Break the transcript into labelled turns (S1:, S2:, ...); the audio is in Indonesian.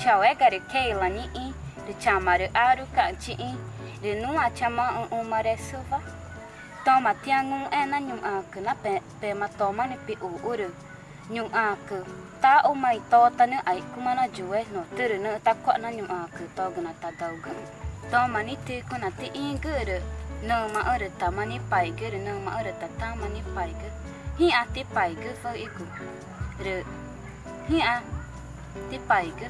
S1: chào é keila ni i de chamaru aru ka chi i de chama un umare suva. Toma tiangun ena na nyum na pe pe tota ma toma ni pi uru ta umai mai to ta ne ai kumana juwe no turu ne ta ko na nyum to gna ta dauga toma ni te ko na te i guru no ma ore ta mani pai guru no ma ore ta ta mani pai guru hi a ti paigu fo iku. Re hi a ti paigu